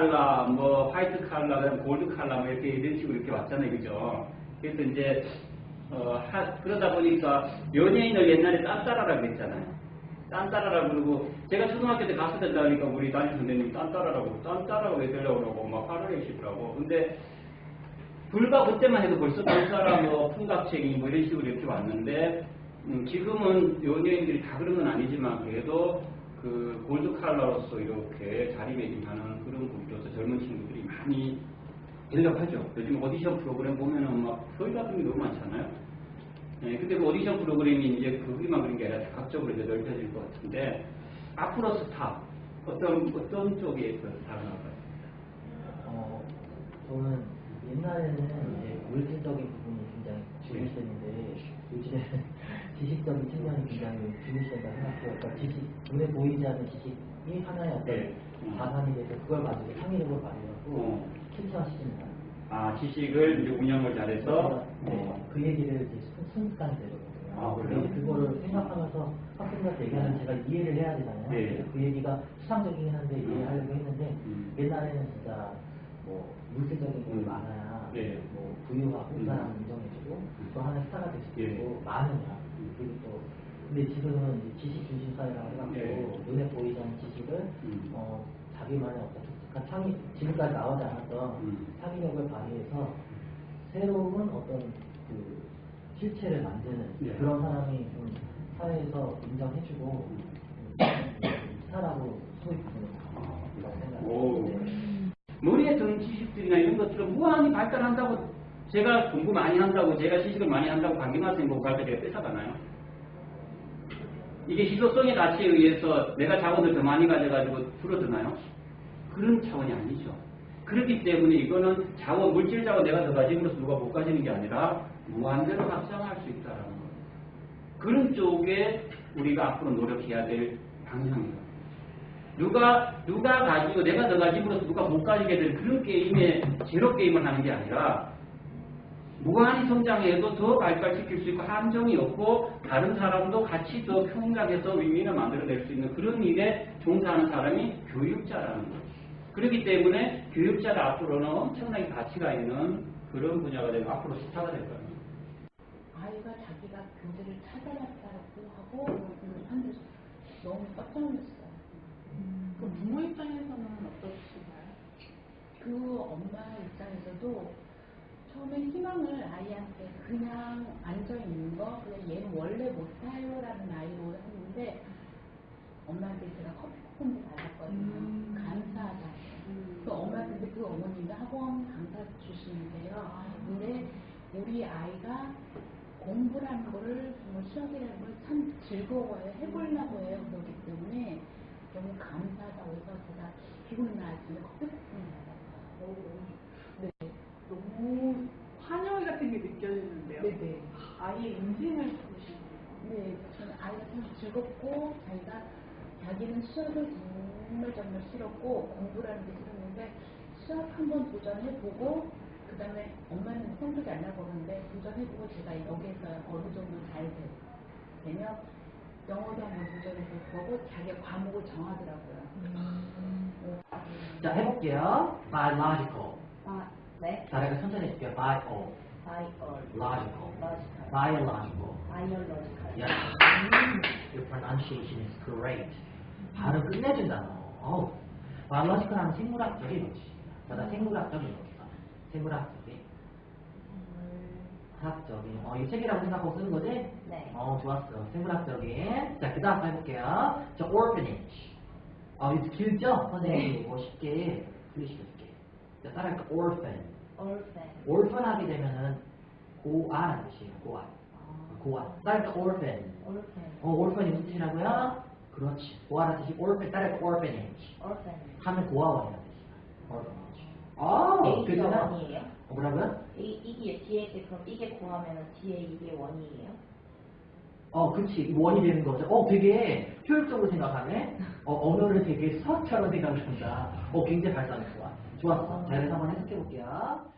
칼라, 뭐 화이트 칼라, 골드 칼라 뭐 이렇게 이런 식으로 이렇게 왔잖아요, 그죠? 그래서 이제 어, 하, 그러다 보니까 연예인을 옛날에 딴따라라고 했잖아요. 딴따라라고 그러고 제가 초등학교 때 가수 된다니까 우리 담임 선생님 딴따라라고 딴따라 왜 되려고 그러고 막 화를 내시더라고. 근데 불과 그때만 해도 벌써 딴따라 뭐 풍각책이 뭐 이런 식으로 이렇게 왔는데 음, 지금은 연예인들이 다 그런 건 아니지만 그래도 그 골드 칼라로서 이렇게 자리매김하는 그런 분들로서 젊은 친구들이 많이 연락하죠. 요즘 오디션 프로그램 보면은 막 서울 같은 게 너무 많잖아요. 예, 근데 그 오디션 프로그램이 이제 거기만 그런 게 아니라 각적으로 이제 넓혀질 것 같은데 앞으로 스타 어떤 어떤 쪽에 그 스타가 나올까요? 어, 저는 옛날에는 이제 물질적인 부분이 굉장히 중요시했는데 요즘에는 지식적인 측면이 굉장히 중요시된다 지식, 눈에 보이지 않는 지식이 하나의 어떤 네. 음. 자산이 돼서 그걸 가지고 창의력을 발휘하고 어. 실천시키는 아 지식을 이제 운영을 잘해서 네, 어, 그 얘기를 이제 순- 순수하게 되거든요. 아, 그래요? 그거를 생각하면서 학생들한테 얘기하면 제가 이해를 해야 되잖아요. 네. 그 얘기가 수상적이긴 한데 이해하려고 했는데 음. 옛날에는 진짜 뭐 물질적인 게 음. 많아야 네. 뭐 부유하고 음. 사람 인정해주고 음. 또 하나의 스타가 될수 예. 있고 많으냐 음. 그리고 또 근데 지금은 지식 중심 사회라고 해갖고 네. 눈에 보이지 않는 지식을 음. 어, 자기만의 어떤 독특한 창의 지금까지 나오지 않았던 음. 창의력을 발휘해서 새로운 어떤 그 실체를 만드는 네. 그런 사람이 좀 사회에서 인정해주고 스타라고 그런 오. 생각이 머리에 드는 지식들이나 이런 것들은 무한히 발달한다고 제가 공부 많이 한다고 제가 지식을 많이 한다고 강경학생 보고 가르쳐 제가 뺏어가나요? 이게 희소성의 가치에 의해서 내가 자원을 더 많이 가져가지고 줄어드나요? 그런 차원이 아니죠. 그렇기 때문에 이거는 자원, 물질 자원 내가 더 가짐으로써 누가 못 가지는 게 아니라 무한대로 확장할 수 있다라는 거예요. 그런 쪽에 우리가 앞으로 노력해야 될 방향이에요. 누가 누가 가지고 내가 더 가짐으로써 누가 못 가지게 되는 그런 게임에 제로 게임을 하는 게 아니라 무한히 성장해도 더 발달시킬 수 있고 함정이 없고 다른 사람도 같이 더 평등해서 윈윈을 만들어낼 수 있는 그런 일에 종사하는 사람이 교육자라는 거죠. 그렇기 때문에 교육자가 앞으로는 엄청나게 가치가 있는 그런 분야가 되고 앞으로 스타가 될 거예요. 아이가 자기가 교재를 찾아봤다고 하고 음, 한데 너무 깜짝 놀랐어요. 그 부모 입장에서는 어떠신가요? 그 엄마 입장에서도 처음에 희망을 아이한테 그냥 앉아 있는 거, 그냥 얘는 원래 못해요라는 아이로 했는데 엄마한테 제가 커피 쿠폰도 받았거든요. 음. 감사하다. 음. 그 엄마 근데 그 어머님이 학원 강사 주시는데요. 근데 우리 아이가 공부라는 거를 정말 수학이라는 걸 참 즐거워요. 해보려고 해요. 그렇기 때문에 너무 감사하다고 해서 제가 기분 때 커피 쿠폰을 받았어요. 네. 너무 환영 같은 게 느껴지는데요. 네네. 아이의 인생을 보시네요. 네, 저는 아이가 참 즐겁고 자기가 자기는 수학을 정말 정말 싫었고 공부라는 게 싫었는데 수학 한번 도전해보고 그 다음에 엄마는 성적이 안 나고 그러는데 도전해보고 제가 여기에서 어느 정도 잘 되- 되면 영어도 한번 도전해보고 자기가 과목을 정하더라고요. 어, 자 해볼게요. biological. 아, 네. 다리가 천천히 해줄게요. bio, 바이올, logical, 로지컬, biological. biological. Yes. Your pronunciation is great. 발음 끝내준다 너. 어우. biological 하면 생물학적인 것입니다. 자, 생물학적인 것이다. 생물학적인. 학적인. 어, 이 책이라고 생각하고 쓰는 거지? 네. 어, 좋았어. 생물학적인. 자, 그 다음 해볼게요. 자, orphanage. 아, 이거 길죠? 선생님이 이거 쉽게 풀리시켜줄게. 자, 따라할까? orphan. Orphan 하게 되면은 고아라는 뜻이에요. 고아. 고아. 따라할까? orphan. 올펜. 어, orphan이 무슨 뜻이라고요? 그렇지. 고아라는 뜻이 orphan. 따라할까? orphanage. 올펜. 하면 고아원이라는 뜻이야. orphanage. 아, 이게. 원이에요? 어, 뭐라고요? 이, 이게 뒤에 이제 그럼 이게 고하면은 뒤에 이게 원이에요? 어, 그치. 원이 되는 거죠. 어, 되게 효율적으로 생각하네. 어, 언어를 되게 수학처럼 생각을 한다. 어, 굉장히 발전이 좋아. 좋았어. 자, 그래서 한번 해석해볼게요.